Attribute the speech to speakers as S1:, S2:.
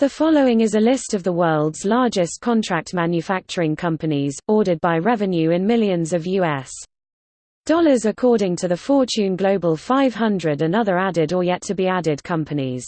S1: The following is a list of the world's largest contract manufacturing companies, ordered by revenue in millions of U.S. dollars according to the Fortune Global 500 and other added or yet to be added companies.